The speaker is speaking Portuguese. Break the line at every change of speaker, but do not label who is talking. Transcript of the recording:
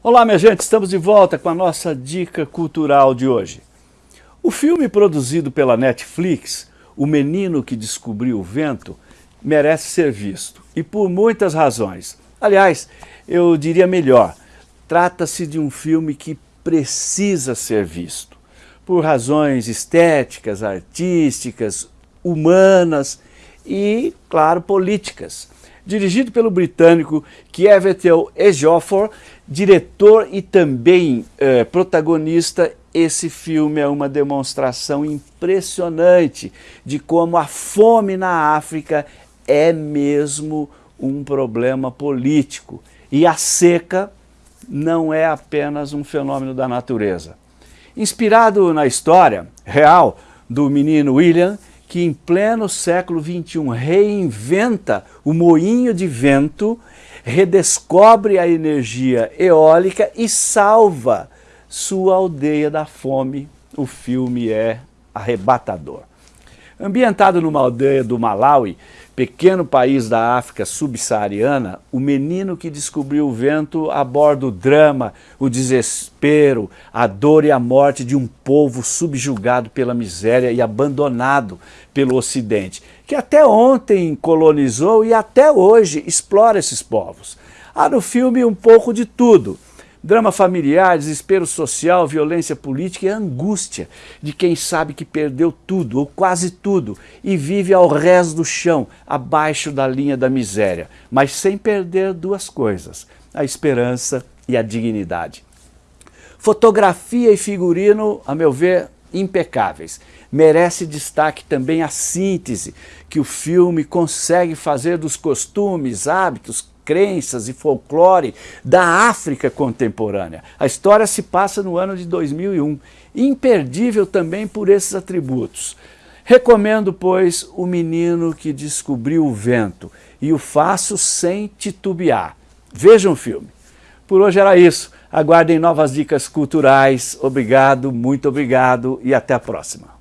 Olá, minha gente, estamos de volta com a nossa dica cultural de hoje. O filme produzido pela Netflix, O Menino que Descobriu o Vento, merece ser visto, e por muitas razões. Aliás, eu diria melhor, trata-se de um filme que precisa ser visto, por razões estéticas, artísticas, humanas e, claro, políticas dirigido pelo britânico Kievetel Ejiofor, diretor e também eh, protagonista, esse filme é uma demonstração impressionante de como a fome na África é mesmo um problema político. E a seca não é apenas um fenômeno da natureza. Inspirado na história real do menino William, que em pleno século XXI reinventa o moinho de vento, redescobre a energia eólica e salva sua aldeia da fome. O filme é arrebatador. Ambientado numa aldeia do Malawi, pequeno país da África subsaariana, o menino que descobriu o vento aborda o drama, o desespero, a dor e a morte de um povo subjugado pela miséria e abandonado pelo Ocidente, que até ontem colonizou e até hoje explora esses povos. Há no filme um pouco de tudo, Drama familiar, desespero social, violência política e angústia de quem sabe que perdeu tudo ou quase tudo e vive ao rés do chão, abaixo da linha da miséria, mas sem perder duas coisas, a esperança e a dignidade. Fotografia e figurino, a meu ver, impecáveis. Merece destaque também a síntese que o filme consegue fazer dos costumes, hábitos, crenças e folclore da África contemporânea. A história se passa no ano de 2001, imperdível também por esses atributos. Recomendo, pois, O Menino que Descobriu o Vento e o faço sem titubear. Vejam o filme. Por hoje era isso. Aguardem novas dicas culturais. Obrigado, muito obrigado e até a próxima.